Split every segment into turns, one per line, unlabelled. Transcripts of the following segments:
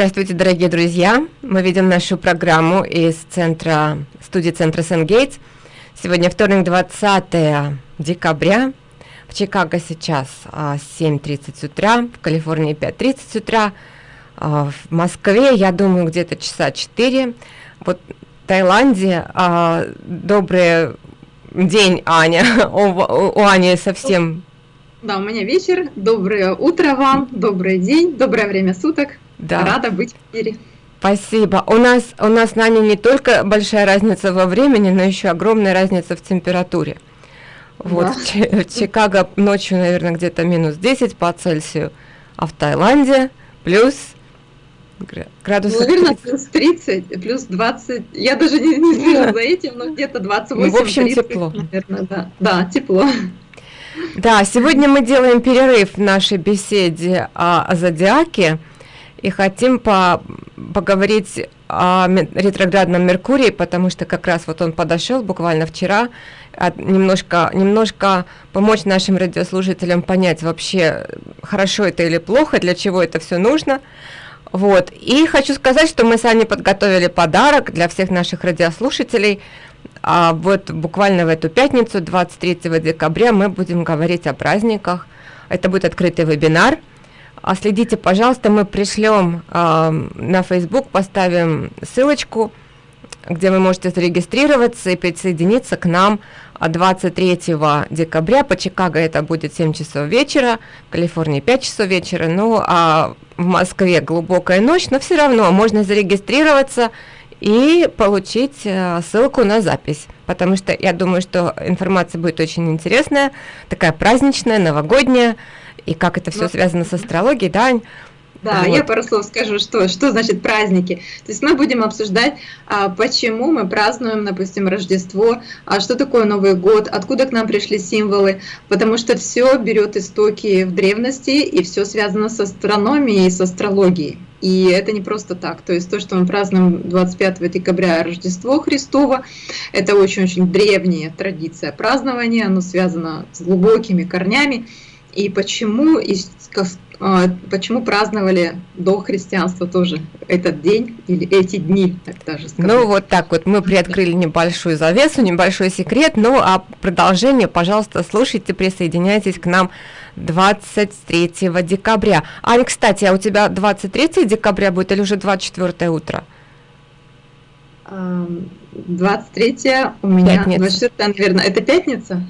Здравствуйте, дорогие друзья! Мы видим нашу программу из центра, студии центра Сен-Гейтс. Сегодня вторник, 20 декабря. В Чикаго сейчас 7.30 а, утра, в Калифорнии 5.30 утра, а, в Москве, я думаю, где-то часа 4. Вот в Таиланде а, добрый день, Аня. У, у Ани совсем...
Да, у меня вечер. Доброе утро вам, добрый день, доброе время суток. Да. Рада быть в эфире.
Спасибо. У нас, у нас, Наня, не только большая разница во времени, но еще огромная разница в температуре. Вот да. в, Чикаго ночью, наверное, где-то минус 10 по Цельсию, а в Таиланде плюс
градусов Наверное, 30. плюс 30, плюс 20. Я даже не, не слежу за этим, но где-то 28 ну,
В общем, 30, тепло.
Наверное, да. Да, тепло.
Да, сегодня мы делаем перерыв в нашей беседе о, о зодиаке и хотим по поговорить о ретроградном Меркурии, потому что как раз вот он подошел буквально вчера, немножко, немножко помочь нашим радиослушателям понять вообще, хорошо это или плохо, для чего это все нужно. Вот. И хочу сказать, что мы сами подготовили подарок для всех наших радиослушателей. А вот буквально в эту пятницу, 23 декабря, мы будем говорить о праздниках. Это будет открытый вебинар – а следите, пожалуйста, мы пришлем э, на Facebook, поставим ссылочку, где вы можете зарегистрироваться и присоединиться к нам. 23 декабря. По Чикаго это будет 7 часов вечера, в Калифорнии 5 часов вечера, ну а в Москве глубокая ночь, но все равно можно зарегистрироваться и получить э, ссылку на запись, потому что я думаю, что информация будет очень интересная, такая праздничная, новогодняя, и как это все связано с астрологией, да,
да, вот. я пару слов скажу, что, что значит праздники. То есть мы будем обсуждать, а, почему мы празднуем, допустим, Рождество, а что такое Новый год, откуда к нам пришли символы, потому что все берет истоки в древности, и все связано с астрономией и с астрологией. И это не просто так. То есть то, что мы празднуем 25 декабря Рождество Христово, это очень-очень древняя традиция празднования, оно связано с глубокими корнями и почему, и а, почему праздновали до христианства тоже этот день или эти дни,
так даже сказать. Ну вот так вот мы приоткрыли небольшую завесу, небольшой секрет, ну а продолжение, пожалуйста, слушайте, присоединяйтесь к нам 23 декабря. Аня, кстати, а у тебя 23 декабря будет или уже 24 утро?
23 у меня, пятница. 24, наверное, это пятница?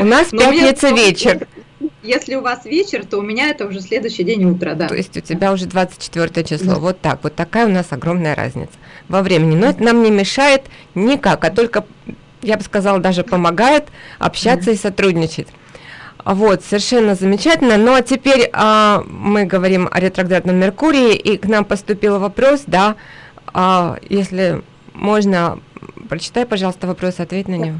У нас пятница вечер.
Если у вас вечер, то у меня это уже следующий день утро, да.
То есть у тебя уже 24 число. Да. Вот так. Вот такая у нас огромная разница во времени. Но это нам не мешает никак, а только, я бы сказала, даже помогает общаться да. и сотрудничать. Вот, совершенно замечательно. Ну а теперь а, мы говорим о ретроградном Меркурии, и к нам поступил вопрос, да, а, если можно, прочитай, пожалуйста, вопрос, ответь на него.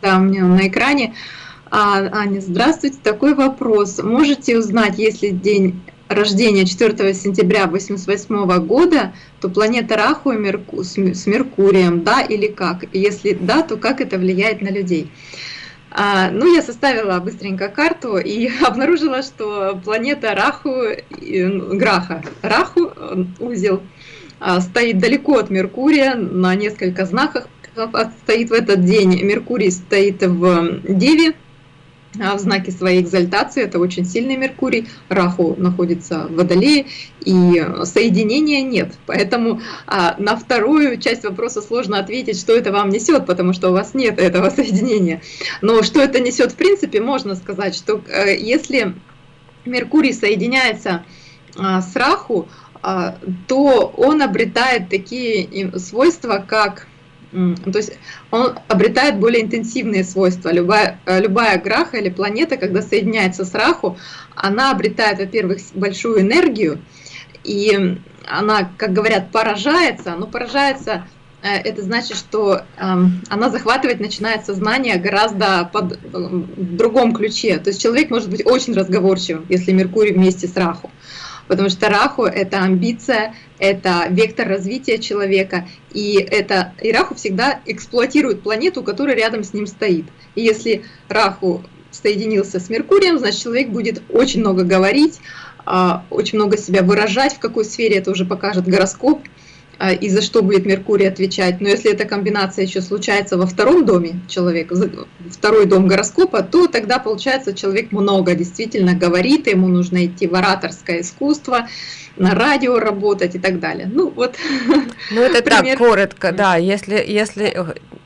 Да, у меня он на экране. А, Аня, здравствуйте. Такой вопрос. Можете узнать, если день рождения 4 сентября 1988 года, то планета Раху Мерку, с Меркурием, да или как? Если да, то как это влияет на людей? А, ну, я составила быстренько карту и обнаружила, что планета Раху, Граха, Раху, узел, а, стоит далеко от Меркурия, на несколько знаках стоит в этот день. Меркурий стоит в Деве, а, в знаке своей экзальтации, это очень сильный Меркурий, Раху находится в Водолее, и соединения нет. Поэтому а, на вторую часть вопроса сложно ответить, что это вам несет, потому что у вас нет этого соединения. Но что это несет в принципе, можно сказать, что а, если Меркурий соединяется а, с Раху, а, то он обретает такие свойства, как то есть он обретает более интенсивные свойства. Любая, э, любая граха или планета, когда соединяется с Раху, она обретает, во-первых, большую энергию, и она, как говорят, поражается, но поражается э, это значит, что э, она захватывать начинает сознание гораздо под, э, в другом ключе. То есть человек может быть очень разговорчивым, если Меркурий вместе с Раху потому что Раху — это амбиция, это вектор развития человека, и, это, и Раху всегда эксплуатирует планету, которая рядом с ним стоит. И если Раху соединился с Меркурием, значит человек будет очень много говорить, а, очень много себя выражать, в какой сфере это уже покажет гороскоп, и за что будет Меркурий отвечать. Но если эта комбинация еще случается во втором доме человека, второй дом гороскопа, то тогда получается человек много действительно говорит, ему нужно идти в ораторское искусство, на радио работать и так далее. Ну вот.
Ну это так коротко, да. Если если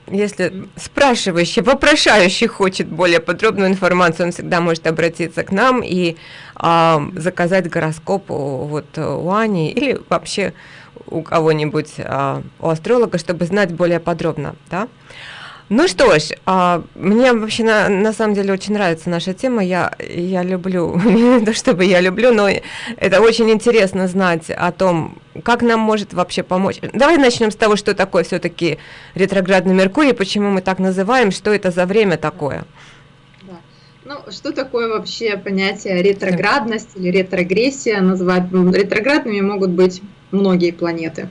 если спрашивающий, вопрошающий хочет более подробную информацию, он всегда может обратиться к нам и а, заказать гороскоп вот у Ани или вообще у кого-нибудь, а, у астролога, чтобы знать более подробно, да. Ну что ж, а, мне вообще на, на самом деле очень нравится наша тема. Я, я люблю, не то чтобы я люблю, но это очень интересно знать о том, как нам может вообще помочь. Давай начнем с того, что такое все-таки ретроградный Меркурий, почему мы так называем, что это за время такое.
Ну, что такое вообще понятие ретроградность или ретрогрессия? Называть ретроградными могут быть многие планеты,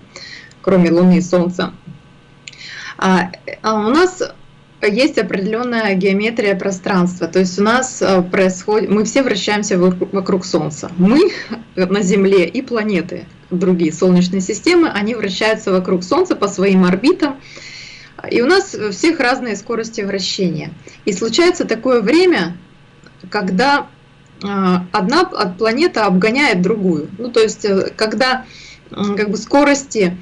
кроме Луны и Солнца. А, а у нас есть определенная геометрия пространства, то есть у нас э, происходит, мы все вращаемся вокруг Солнца. Мы на Земле и планеты, другие солнечные системы, они вращаются вокруг Солнца по своим орбитам, и у нас у всех разные скорости вращения. И случается такое время, когда э, одна планета обгоняет другую. Ну, то есть, э, когда как бы скорости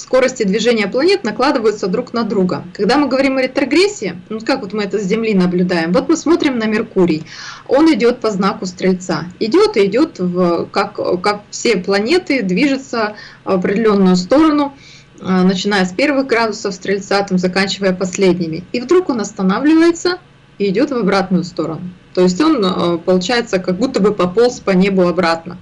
скорости движения планет накладываются друг на друга. Когда мы говорим о ретрогрессии, ну как вот мы это с Земли наблюдаем, вот мы смотрим на Меркурий, он идет по знаку Стрельца, идет и идет, в, как, как все планеты, движется в определенную сторону, а, начиная с первых градусов Стрельца, там, заканчивая последними. И вдруг он останавливается и идет в обратную сторону. То есть он, а, получается, как будто бы пополз по небу обратно.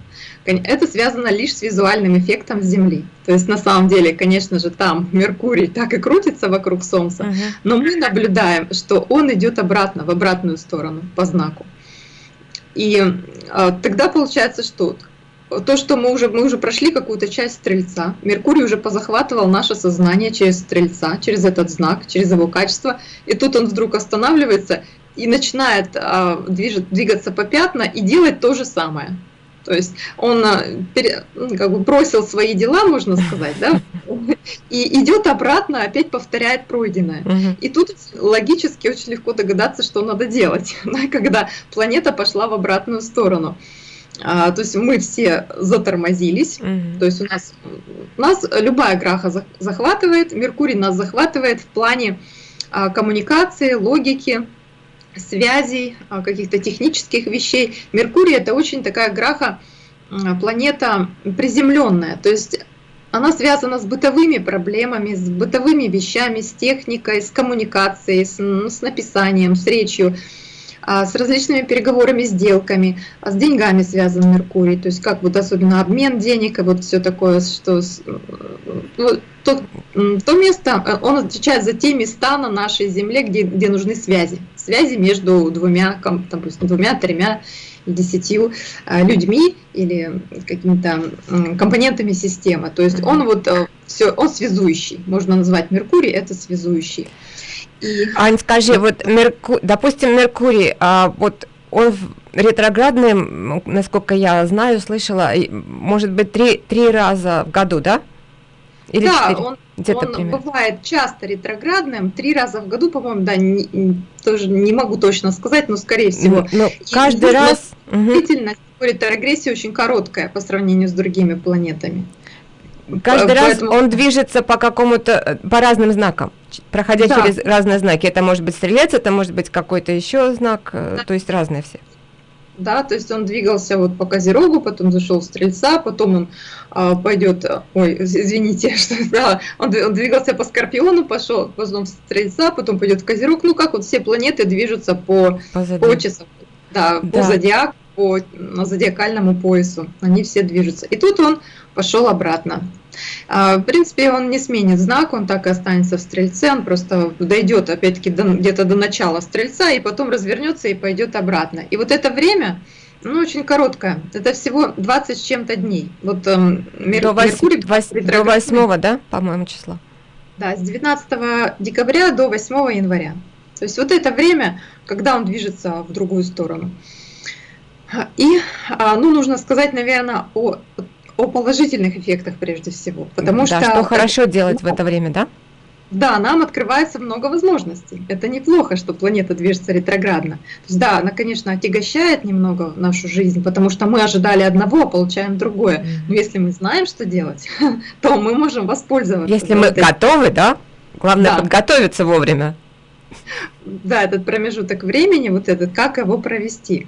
Это связано лишь с визуальным эффектом Земли. То есть на самом деле, конечно же, там Меркурий так и крутится вокруг Солнца, uh -huh. но мы наблюдаем, что он идет обратно, в обратную сторону по знаку. И а, тогда получается что? То, что мы уже, мы уже прошли какую-то часть Стрельца, Меркурий уже позахватывал наше сознание через Стрельца, через этот знак, через его качество, и тут он вдруг останавливается и начинает а, движет, двигаться по пятна и делать то же самое. То есть он а, ну, как бы бросил свои дела, можно сказать, да, и идет обратно, опять повторяет пройденное. И тут логически очень легко догадаться, что надо делать, да, когда планета пошла в обратную сторону. А, то есть мы все затормозились, то есть у нас, у нас любая граха захватывает, Меркурий нас захватывает в плане а, коммуникации, логики, связей, а, каких-то технических вещей. Меркурий это очень такая граха, планета приземленная, то есть она связана с бытовыми проблемами, с бытовыми вещами, с техникой, с коммуникацией, с, с написанием, с речью, а, с различными переговорами, сделками, с деньгами связан Меркурий, то есть как вот особенно обмен денег и вот все такое, что ну, то, то место, э, он отвечает за те места на нашей Земле, где, где нужны связи. Связи между двумя, допустим, двумя, тремя, десятью э, людьми или какими-то компонентами системы. То есть он вот э, все, он связующий. Можно назвать Меркурий это связующий.
И... Ань, скажи, вот Мерку... допустим, Меркурий, а, вот он ретроградный, насколько я знаю, слышала, может быть, три, три раза в году, да?
Или да, 4? он, он примерно. бывает часто ретроградным, три раза в году, по-моему, да, не, тоже не могу точно сказать, но скорее всего.
Но ну, каждый раз...
Действительно, угу. ретрогрессия очень короткая по сравнению с другими планетами.
Каждый Поэтому... раз он движется по какому-то, по разным знакам, проходя да. через разные знаки. Это может быть стрелец, это может быть какой-то еще знак, э, да. то есть разные все
да, то есть он двигался вот по Козерогу, потом зашел в Стрельца, потом он а, пойдет, ой, извините, что да, он, он двигался по Скорпиону, пошел, потом в Стрельца, потом пойдет в Козерог, ну как вот все планеты движутся по, по, по часам, да, да. по зодиаку, по зодиакальному поясу, они все движутся. И тут он пошел обратно. А, в принципе, он не сменит знак, он так и останется в стрельце, он просто дойдет опять-таки где-то до начала стрельца и потом развернется и пойдет обратно. И вот это время, ну, очень короткое. Это всего 20 с чем-то дней. Вот
эм, Мер... до, 8, Меркурий, 8, до 8, да, по-моему, числа?
Да, с 19 декабря до 8 января. То есть вот это время, когда он движется в другую сторону. И, а, ну, нужно сказать, наверное, о, о положительных эффектах прежде всего, потому
да,
что...
что хорошо делать в это время, да?
Да, нам открывается много возможностей. Это неплохо, что планета движется ретроградно. То есть, да, она, конечно, отягощает немного нашу жизнь, потому что мы ожидали одного, а получаем другое. Но если мы знаем, что делать, то мы можем воспользоваться.
Если мы этой... готовы, да? Главное да. подготовиться вовремя.
Да, этот промежуток времени, вот этот, как его провести.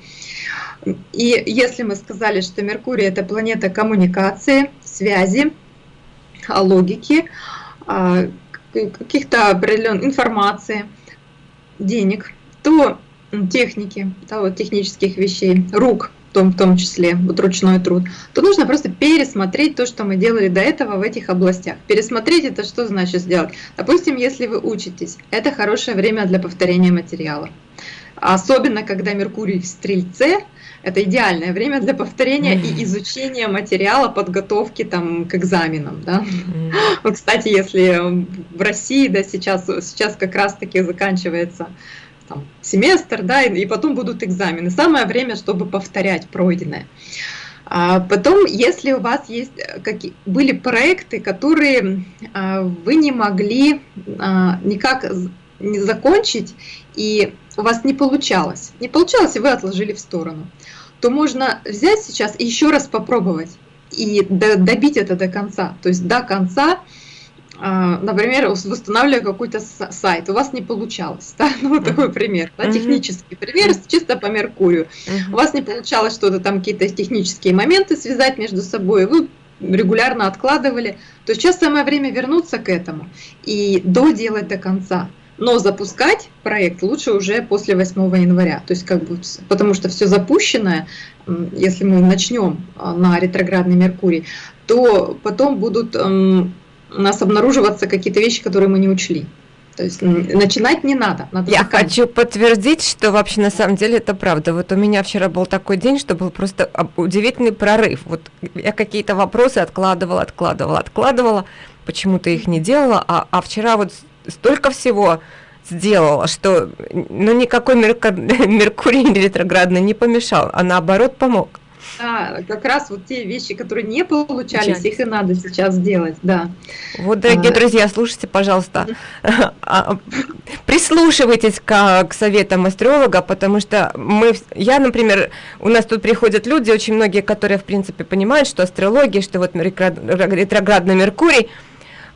И если мы сказали, что Меркурий это планета коммуникации, связи, логики, а, каких-то определенной информации, денег, то техники, да, технических вещей, рук том, в том числе, вот ручной труд, то нужно просто пересмотреть то, что мы делали до этого в этих областях. Пересмотреть это что значит сделать? Допустим, если вы учитесь, это хорошее время для повторения материала. Особенно, когда Меркурий в Стрельце, это идеальное время для повторения и изучения материала подготовки там, к экзаменам. Да? Вот, кстати, если в России да, сейчас, сейчас как раз-таки заканчивается там, семестр, да, и, и потом будут экзамены. Самое время, чтобы повторять пройденное. А потом, если у вас есть э, какие, были проекты, которые а, вы не могли а, никак не закончить, и у вас не получалось, не получалось, и вы отложили в сторону, то можно взять сейчас и еще раз попробовать и добить это до конца. То есть до конца, например, восстанавливая какой-то сайт, у вас не получалось. Да? Ну, вот такой пример, да, технический пример, чисто по Меркурию. У вас не получалось что-то там, какие-то технические моменты связать между собой, вы регулярно откладывали, то сейчас самое время вернуться к этому и доделать до конца но запускать проект лучше уже после 8 января. То есть как бы, потому что все запущенное, если мы начнем а, на ретроградный Меркурий, то потом будут у нас обнаруживаться какие-то вещи, которые мы не учли. То есть начинать не надо. надо
Я заканчивать. хочу подтвердить, что вообще на самом деле это правда. Вот у меня вчера был такой день, что был просто удивительный прорыв. Вот я какие-то вопросы откладывала, откладывала, откладывала, почему-то их не делала, а, а вчера вот столько всего сделала, что ну, никакой Меркурий ретроградный не помешал, а наоборот помог.
Да, как раз вот те вещи, которые не получались, Часть. их и надо сейчас сделать, да.
Вот, дорогие а, друзья, слушайте, пожалуйста, а, прислушивайтесь к, к советам астролога, потому что мы, я, например, у нас тут приходят люди, очень многие, которые, в принципе, понимают, что астрология, что вот ретроградный Меркурий –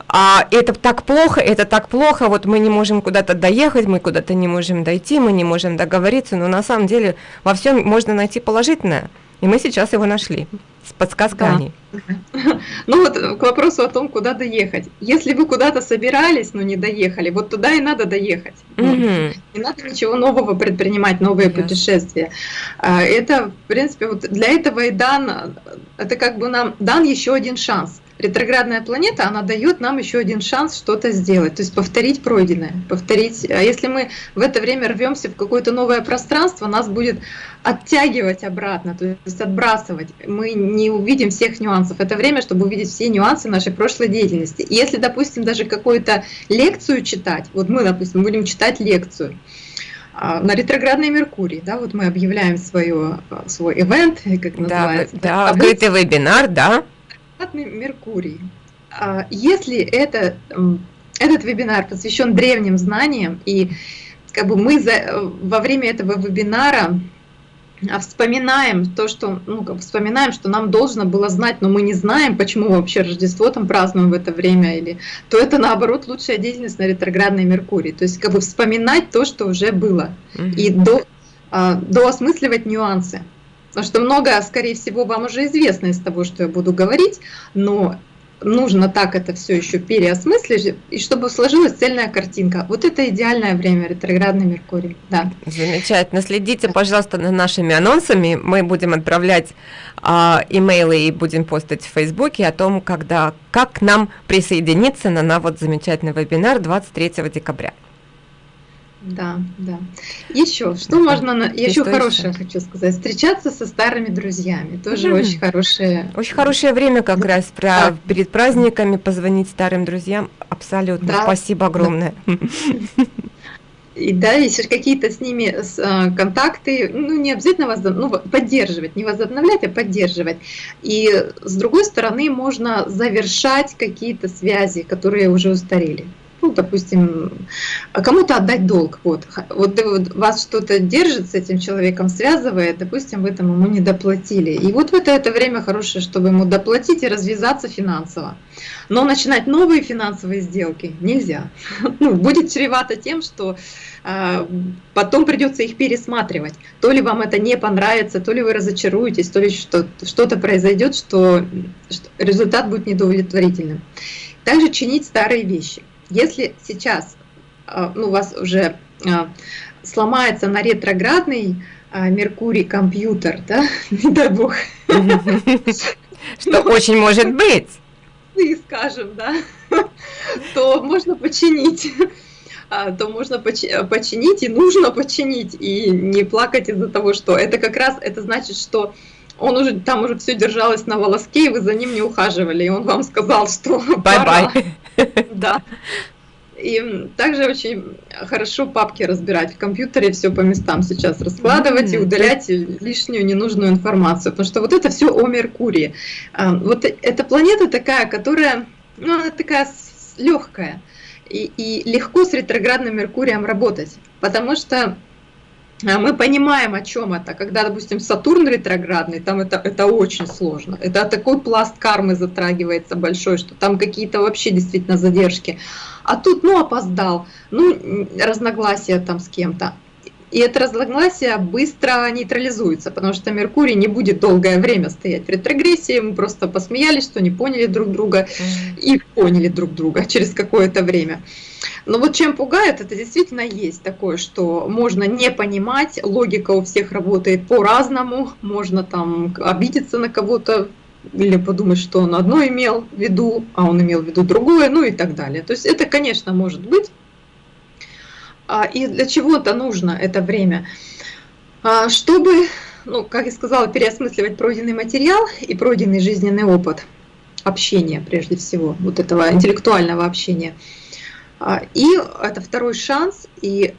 а это так плохо, это так плохо, вот мы не можем куда-то доехать, мы куда-то не можем дойти, мы не можем договориться, но на самом деле во всем можно найти положительное, и мы сейчас его нашли с подсказками. Да.
Ну вот к вопросу о том, куда доехать. Если вы куда-то собирались, но не доехали, вот туда и надо доехать. Угу. Не надо ничего нового предпринимать, новые yes. путешествия. А, это, в принципе, вот для этого и дан, это как бы нам дан еще один шанс ретроградная планета, она дает нам еще один шанс что-то сделать, то есть повторить пройденное, повторить. А если мы в это время рвемся в какое-то новое пространство, нас будет оттягивать обратно, то есть отбрасывать. Мы не увидим всех нюансов. Это время, чтобы увидеть все нюансы нашей прошлой деятельности. И если, допустим, даже какую-то лекцию читать, вот мы, допустим, будем читать лекцию, а, на ретроградной Меркурий, да, вот мы объявляем свое, свой ивент, как называется.
Да, да открытый вебинар, да.
Меркурий. А, если это, этот вебинар посвящен древним знаниям, и как бы мы за, во время этого вебинара а, вспоминаем то, что, ну, как вспоминаем, что нам должно было знать, но мы не знаем, почему вообще Рождество там празднуем в это время, или, то это наоборот лучшая деятельность на ретроградной Меркурии. То есть как бы вспоминать то, что уже было, mm -hmm. и до, а, доосмысливать нюансы. Потому что многое, скорее всего, вам уже известно из того, что я буду говорить, но нужно так это все еще переосмыслить, и чтобы сложилась цельная картинка. Вот это идеальное время, ретроградный Меркурий. Да.
Замечательно. Следите, пожалуйста, за нашими анонсами. Мы будем отправлять а, имейлы и будем постить в Фейсбуке о том, когда, как нам присоединиться на, на вот замечательный вебинар 23 декабря.
Да, да. Еще, что можно, еще хорошее хочу сказать, встречаться со старыми друзьями, тоже mm-hmm. очень хорошее.
Очень хорошее время как раз про, перед праздниками позвонить старым друзьям, абсолютно, да. спасибо огромное. Да.
и да, если какие-то с ними э, контакты, ну не обязательно возоб... ну, поддерживать, не возобновлять, а поддерживать. И с другой стороны можно завершать какие-то связи, которые уже устарели ну, допустим, кому-то отдать долг. Вот, вот, вот вас что-то держит с этим человеком, связывает, допустим, вы там ему не доплатили. И вот в это, это время хорошее, чтобы ему доплатить и развязаться финансово. Но начинать новые финансовые сделки нельзя. Ну, будет чревато тем, что э, потом придется их пересматривать. То ли вам это не понравится, то ли вы разочаруетесь, то ли что-то произойдет, что, что результат будет недовлетворительным. Также чинить старые вещи – если сейчас а, ну, у вас уже а, сломается на ретроградный а, Меркурий компьютер, да, не дай бог.
Что очень может быть.
И скажем, да, то можно починить то можно починить и нужно починить и не плакать из-за того, что это как раз это значит, что он уже там уже все держалось на волоске, и вы за ним не ухаживали, и он вам сказал, что
bye-bye.
Да. И также очень хорошо папки разбирать в компьютере, все по местам сейчас раскладывать и удалять лишнюю ненужную информацию, потому что вот это все о Меркурии. А, вот эта планета такая, которая, ну, она такая легкая и, и легко с ретроградным Меркурием работать, потому что мы понимаем, о чем это. Когда, допустим, Сатурн ретроградный, там это, это очень сложно. Это такой пласт кармы затрагивается большой, что там какие-то вообще действительно задержки. А тут, ну, опоздал, ну, разногласия там с кем-то. И это разногласие быстро нейтрализуется, потому что Меркурий не будет долгое время стоять в ретрогрессии. Мы просто посмеялись, что не поняли друг друга и поняли друг друга через какое-то время. Но вот чем пугает, это действительно есть такое, что можно не понимать, логика у всех работает по-разному, можно там обидеться на кого-то, или подумать, что он одно имел в виду, а он имел в виду другое, ну и так далее. То есть это, конечно, может быть. А, и для чего это нужно это время? А, чтобы, ну, как я сказала, переосмысливать пройденный материал и пройденный жизненный опыт общения, прежде всего, вот этого интеллектуального общения – а, и это второй шанс, и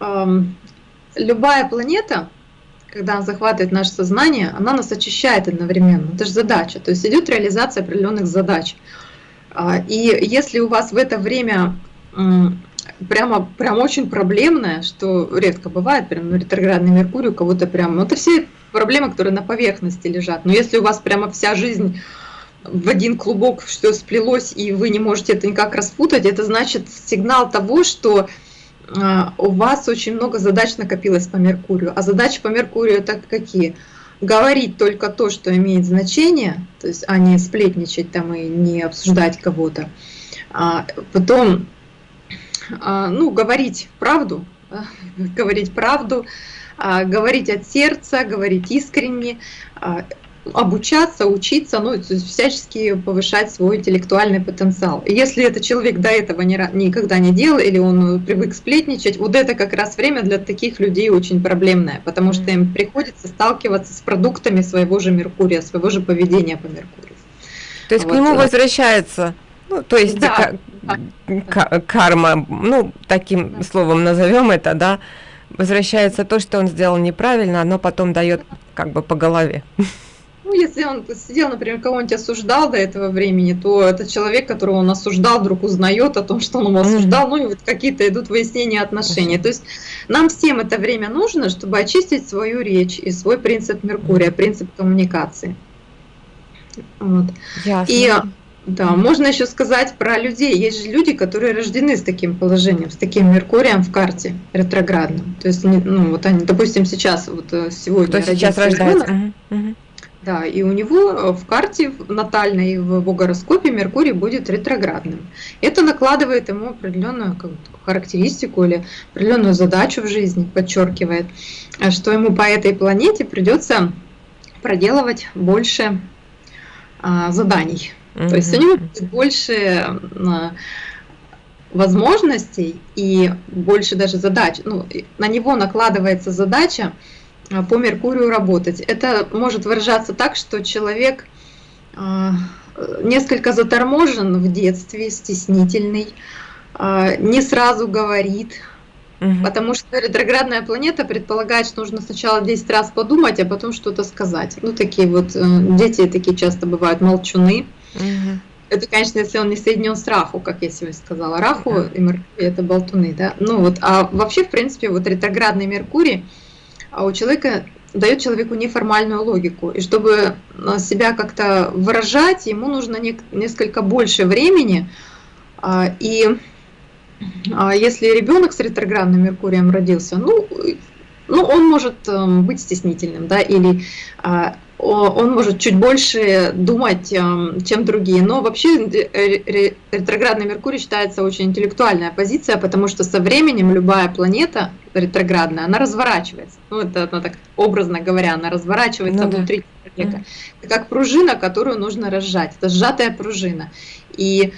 эм, любая планета, когда она захватывает наше сознание, она нас очищает одновременно. Это же задача, то есть идет реализация определенных задач. И если у вас в это время прямо, прям очень проблемное, что редко бывает, прям ну, ретроградный Меркурий у кого-то прям, ну это все проблемы, которые на поверхности лежат. Но если у вас прямо вся жизнь в один клубок все сплелось, и вы не можете это никак распутать, это значит сигнал того, что а, у вас очень много задач накопилось по Меркурию. А задачи по Меркурию это какие? Говорить только то, что имеет значение, то есть, а не сплетничать там и не обсуждать кого-то. А потом, ну, говорить правду, говорить правду, а, говорить от сердца, говорить искренне, обучаться, учиться, ну, всячески повышать свой интеллектуальный потенциал. И если этот человек до этого ни, никогда не делал, или он привык сплетничать, вот это как раз время для таких людей очень проблемное, потому что им приходится сталкиваться с продуктами своего же Меркурия, своего же поведения по Меркурию.
То есть вот. к нему возвращается, ну, то есть да. Карма, ну, таким словом назовем это, да, возвращается то, что он сделал неправильно, оно потом дает как бы по голове.
Ну, если он сидел, например, кого-нибудь осуждал до этого времени, то этот человек, которого он осуждал, вдруг узнает о том, что он его осуждал, ну и вот какие-то идут выяснения отношений. То есть нам всем это время нужно, чтобы очистить свою речь и свой принцип Меркурия, принцип коммуникации. Вот. Ясно. И да, можно еще сказать про людей. Есть же люди, которые рождены с таким положением, с таким Меркурием в карте ретроградным. То есть, ну вот они, допустим, сейчас вот э, сегодня.
Кто сейчас рождается?
Угу. Да, и у него э, в карте натальной в его гороскопе Меркурий будет ретроградным. Это накладывает ему определенную характеристику или определенную задачу в жизни, подчеркивает, э, что ему по этой планете придется проделывать больше а, заданий. То есть у него больше а, возможностей и больше даже задач. Ну, на него накладывается задача а, по Меркурию работать. Это может выражаться так, что человек а, несколько заторможен в детстве, стеснительный, не сразу говорит, Угу. Потому что ретроградная планета предполагает, что нужно сначала 10 раз подумать, а потом что-то сказать. Ну, такие вот э, дети такие часто бывают молчуны. Угу. Это, конечно, если он не соединен с Раху, как я сегодня сказала. Раху угу. и Меркурий это болтуны, да. Ну вот, а вообще, в принципе, вот ретроградный Меркурий а у человека дает человеку неформальную логику. И чтобы э, себя как-то выражать, ему нужно не, несколько больше времени. А, и а если ребенок с ретроградным Меркурием родился, ну, ну он может эм, быть стеснительным, да, или а, он может чуть больше думать, эм, чем другие. Но вообще э, ретроградный Меркурий считается очень интеллектуальная позиция, потому что со временем любая планета ретроградная, она разворачивается. Ну, это она так образно говоря, она разворачивается ну, внутри да. человека. Это как пружина, которую нужно разжать. Это сжатая пружина. И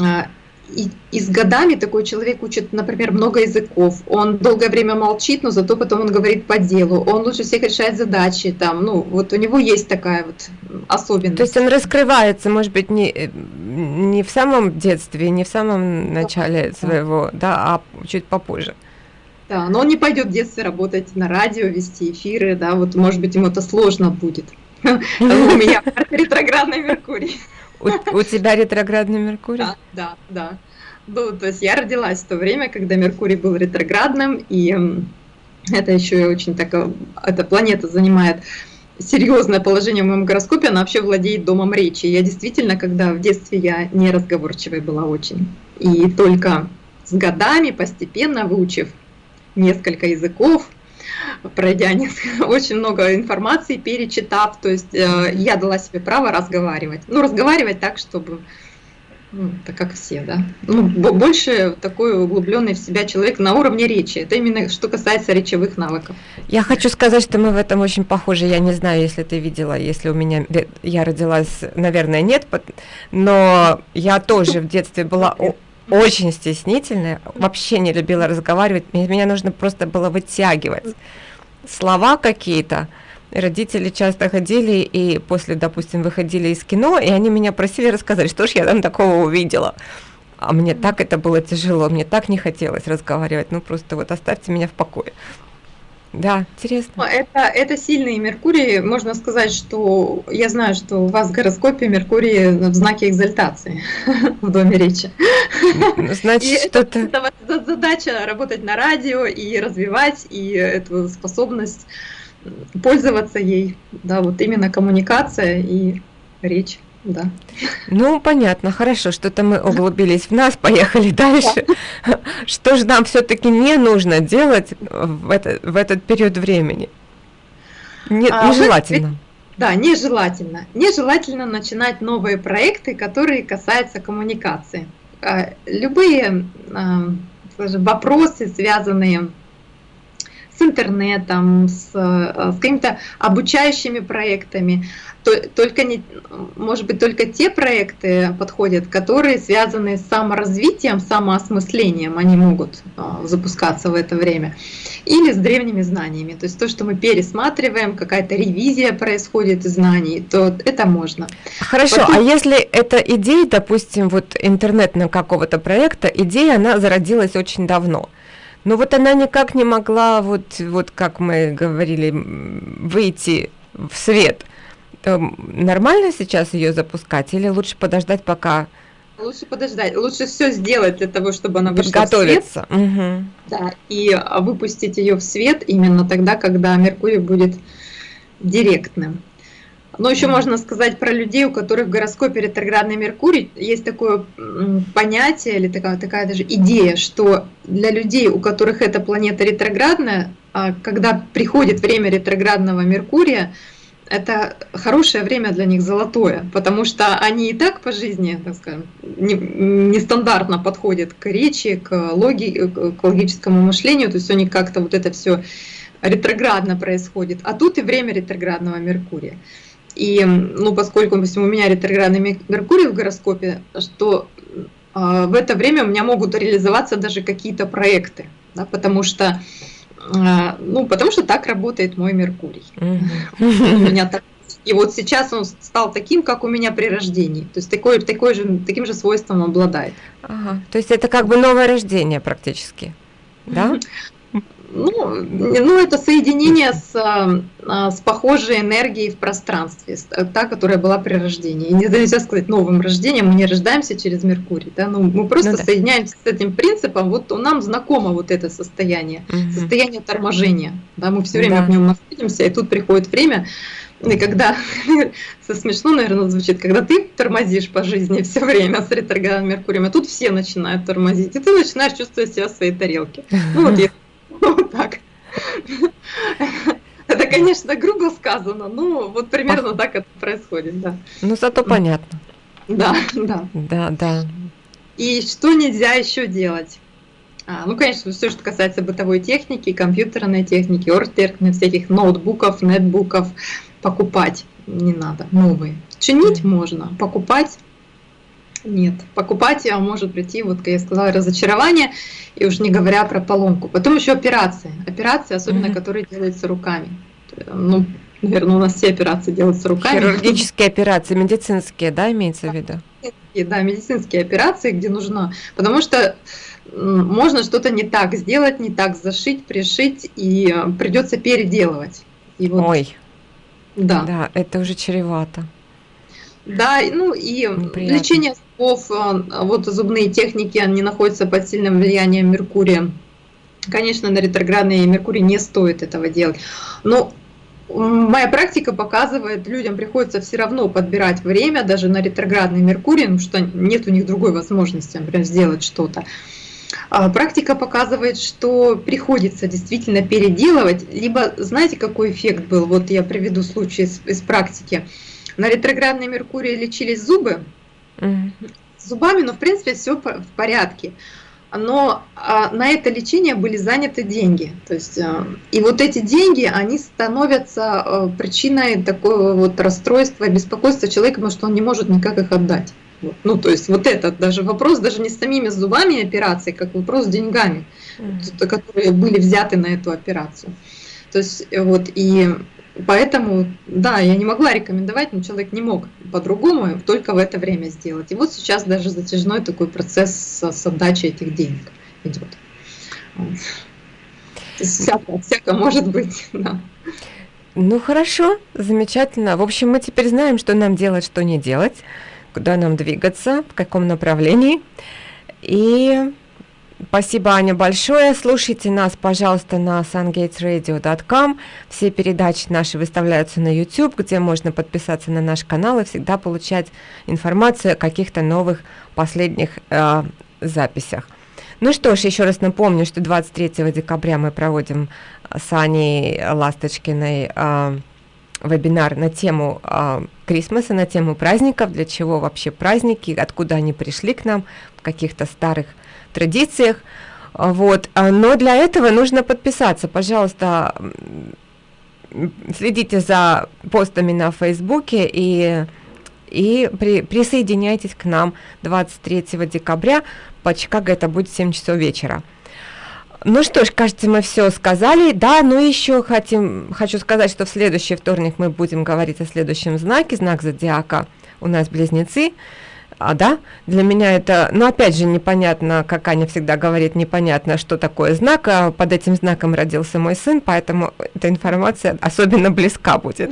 а, и, и с годами такой человек учит, например, много языков. Он долгое время молчит, но зато потом он говорит по делу. Он лучше всех решает задачи. Там, ну, вот у него есть такая вот особенность.
То есть он раскрывается, может быть, не, не в самом детстве, не в самом начале да. своего, да, а чуть попозже.
Да, но он не пойдет в детстве работать на радио, вести эфиры, да, вот, может быть, ему это сложно будет. У меня ретроградный Меркурий.
У, тебя ретроградный Меркурий?
Да, да. Ну, то есть я родилась в то время, когда Меркурий был ретроградным, и это еще и очень так, э, эта планета занимает серьезное положение в моем гороскопе, она вообще владеет домом речи. Я действительно, когда в детстве я неразговорчивой была очень, и только с годами, постепенно выучив несколько языков, пройдя очень много информации, перечитав, то есть э, я дала себе право разговаривать. Ну, разговаривать так, чтобы ну, так как все, да. Ну, больше такой углубленный в себя человек на уровне речи. Это именно что касается речевых навыков.
Я хочу сказать, что мы в этом очень похожи. Я не знаю, если ты видела, если у меня я родилась, наверное, нет, но я тоже в детстве была очень стеснительная, вообще не любила разговаривать. Меня нужно просто было вытягивать слова какие-то. Родители часто ходили и после, допустим, выходили из кино, и они меня просили рассказать, что ж я там такого увидела. А мне так это было тяжело, мне так не хотелось разговаривать. Ну просто вот оставьте меня в покое. Да, интересно.
Это, это сильный Меркурий. Можно сказать, что я знаю, что у вас в гороскопе Меркурий в знаке экзальтации в доме речи. Значит, что-то... Это, это задача работать на радио и развивать и эту способность пользоваться ей. Да, вот именно коммуникация и речь. Да.
Ну, понятно, хорошо, что-то мы углубились в нас, поехали дальше. Что же нам все-таки не нужно делать в, это, в этот период времени? А, нежелательно.
Да, нежелательно. Нежелательно начинать новые проекты, которые касаются коммуникации. А, любые а, вопросы, связанные с интернетом, с, с какими-то обучающими проектами. Только не, может быть, только те проекты подходят, которые связаны с саморазвитием, самоосмыслением, они могут э, запускаться в это время. Или с древними знаниями. То есть то, что мы пересматриваем, какая-то ревизия происходит знаний, то это можно.
Хорошо, Потом... а если эта идея, допустим, вот интернетного какого-то проекта, идея, она зародилась очень давно – но вот она никак не могла, вот, вот как мы говорили, выйти в свет. Нормально сейчас ее запускать или лучше подождать, пока...
Лучше подождать, лучше все сделать для того, чтобы она вышла в свет. Угу. Да, и а, выпустить ее в свет именно тогда, когда Меркурий будет директным. Но еще можно сказать про людей, у которых в гороскопе ретроградный Меркурий есть такое понятие или такая, такая даже идея, что для людей, у которых эта планета ретроградная, а, когда приходит время ретроградного Меркурия, это хорошее время для них золотое, потому что они и так по жизни, так скажем, нестандартно подходят к речи, к, логи, к логическому мышлению, то есть у них как-то вот это все ретроградно происходит, а тут и время ретроградного Меркурия. И, ну, поскольку, допустим, у меня ретроградный Меркурий в гороскопе, что э, в это время у меня могут реализоваться даже какие-то проекты, да, потому что, ну, потому что так работает мой Меркурий. У меня так и вот сейчас он стал таким, как у меня при рождении. То есть такой, такой же, таким же свойством обладает.
Ага. То есть это как бы новое рождение практически. да?
Ну, ну, это соединение с, а, с похожей энергией в пространстве, та, которая была при рождении. И нельзя сказать новым рождением, мы не рождаемся через Меркурий, да, ну, мы просто ну, да. соединяемся с этим принципом, вот нам знакомо вот это состояние, угу. состояние торможения, да, мы все время да. в нем находимся, и тут приходит время, и когда, со смешно, наверное, звучит, когда ты тормозишь по жизни все время с ретроградным Меркурием, а тут все начинают тормозить, и ты начинаешь чувствовать себя в своей тарелке. Ну вот Вот так. Это, конечно, грубо сказано, но вот примерно так это происходит, да.
Ну, зато понятно.
Да, да.
Да, да.
И что нельзя еще делать? А, ну, конечно, все, что касается бытовой техники, компьютерной техники, оргтеркных, всяких ноутбуков, нетбуков, покупать не надо, новые. Чинить можно, покупать нет. Покупать может прийти, вот как я сказала, разочарование, и уж не говоря про поломку. Потом еще операции. Операции, особенно mm-hmm. которые делаются руками. Ну, наверное, у нас все операции делаются руками.
Хирургические операции, медицинские, да, имеется в виду?
Да, медицинские операции, где нужно. Потому что можно что-то не так сделать, не так зашить, пришить, и э, придется переделывать.
И вот, Ой. Да. Да, это уже чревато.
Да, ну и Неприятно. лечение зубов, э, вот зубные техники, они находятся под сильным влиянием Меркурия. Конечно, на ретроградный Меркурий не стоит этого делать. Но моя практика показывает, людям приходится все равно подбирать время даже на ретроградный Меркурий, потому что нет у них другой возможности, например, сделать что-то. А практика показывает, что приходится действительно переделывать, либо знаете, какой эффект был? Вот я приведу случай из, из практики. На ретроградный Меркурий лечились зубы, зубами, но в принципе все в порядке. Но а, на это лечение были заняты деньги. То есть, а, и вот эти деньги, они становятся а, причиной такого вот расстройства, беспокойства человека, потому что он не может никак их отдать. Вот. Ну, то есть вот этот даже вопрос, даже не с самими зубами операции, как вопрос с деньгами, mm. которые были взяты на эту операцию. То есть вот и Поэтому, да, я не могла рекомендовать, но человек не мог по-другому только в это время сделать. И вот сейчас даже затяжной такой процесс с отдачей этих денег идет. Всяко, всяко может быть, да.
Ну хорошо, замечательно. В общем, мы теперь знаем, что нам делать, что не делать, куда нам двигаться, в каком направлении. И Спасибо, Аня, большое. Слушайте нас, пожалуйста, на sungatesradio.com. Все передачи наши выставляются на YouTube, где можно подписаться на наш канал и всегда получать информацию о каких-то новых последних э, записях. Ну что ж, еще раз напомню, что 23 декабря мы проводим с Аней Ласточкиной э, вебинар на тему э, Крисмаса, на тему праздников, для чего вообще праздники, откуда они пришли к нам, в каких-то старых традициях. Вот. А, но для этого нужно подписаться. Пожалуйста, следите за постами на Фейсбуке и, и при, присоединяйтесь к нам 23 декабря. По Чикаго это будет 7 часов вечера. Ну что ж, кажется, мы все сказали. Да, ну еще хотим, хочу сказать, что в следующий вторник мы будем говорить о следующем знаке, знак зодиака у нас близнецы. А, да, для меня это, ну, опять же, непонятно, как Аня всегда говорит, непонятно, что такое знак, а под этим знаком родился мой сын, поэтому эта информация особенно близка будет.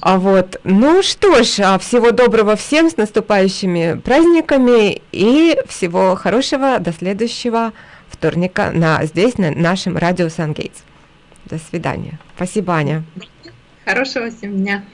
А вот, ну что ж, а всего доброго всем с наступающими праздниками и всего хорошего до следующего вторника на, здесь, на нашем радио Сангейтс. До свидания. Спасибо, Аня.
Хорошего всем дня.